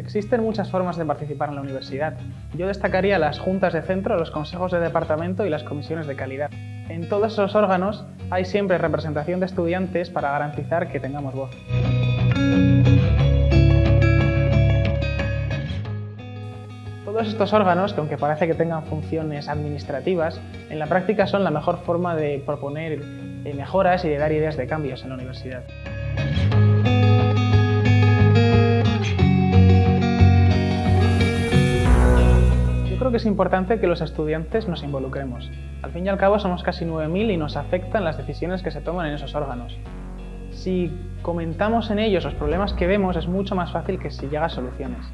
Existen muchas formas de participar en la universidad. Yo destacaría las juntas de centro, los consejos de departamento y las comisiones de calidad. En todos esos órganos hay siempre representación de estudiantes para garantizar que tengamos voz. Todos estos órganos, que aunque parece que tengan funciones administrativas, en la práctica son la mejor forma de proponer eh, mejoras y de dar ideas de cambios en la universidad. Que es importante que los estudiantes nos involucremos. Al fin y al cabo somos casi 9.000 y nos afectan las decisiones que se toman en esos órganos. Si comentamos en ellos los problemas que vemos es mucho más fácil que si llega a soluciones.